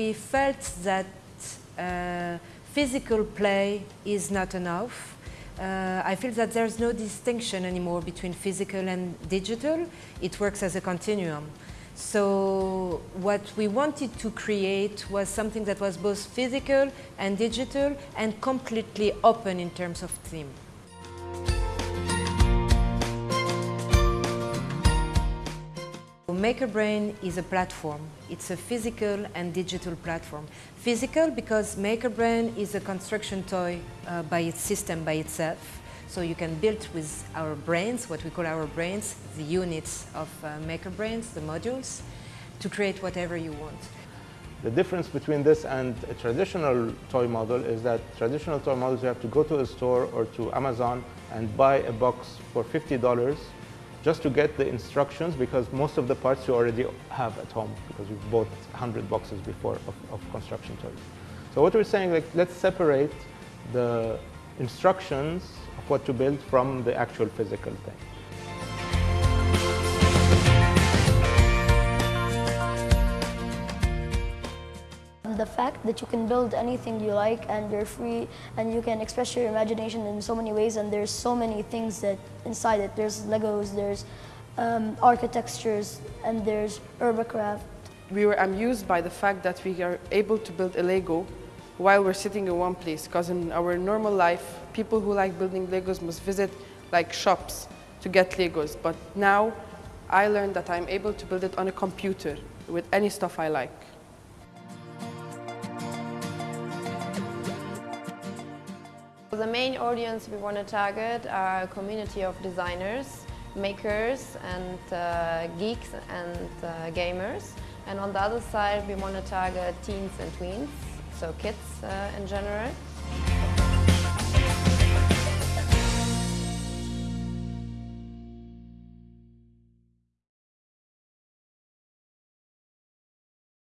we felt that uh, physical play is not enough. Uh, I feel that there's no distinction anymore between physical and digital. It works as a continuum. So what we wanted to create was something that was both physical and digital and completely open in terms of theme. MakerBrain is a platform. It's a physical and digital platform. Physical because MakerBrain is a construction toy uh, by its system, by itself. So you can build with our brains, what we call our brains, the units of uh, MakerBrains, the modules, to create whatever you want. The difference between this and a traditional toy model is that traditional toy models you have to go to a store or to Amazon and buy a box for $50 just to get the instructions because most of the parts you already have at home because you've bought 100 boxes before of, of construction toys. So what we're saying, like, let's separate the instructions of what to build from the actual physical thing. The fact that you can build anything you like and you're free and you can express your imagination in so many ways and there's so many things that inside it. There's Legos, there's um, architectures and there's Urbacraft. We were amused by the fact that we are able to build a Lego while we're sitting in one place because in our normal life, people who like building Legos must visit like shops to get Legos. But now I learned that I'm able to build it on a computer with any stuff I like. The main audience we want to target are a community of designers, makers and uh, geeks and uh, gamers. And on the other side we want to target teens and tweens, so kids uh, in general.